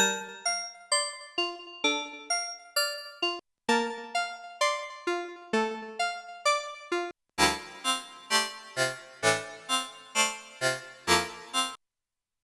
you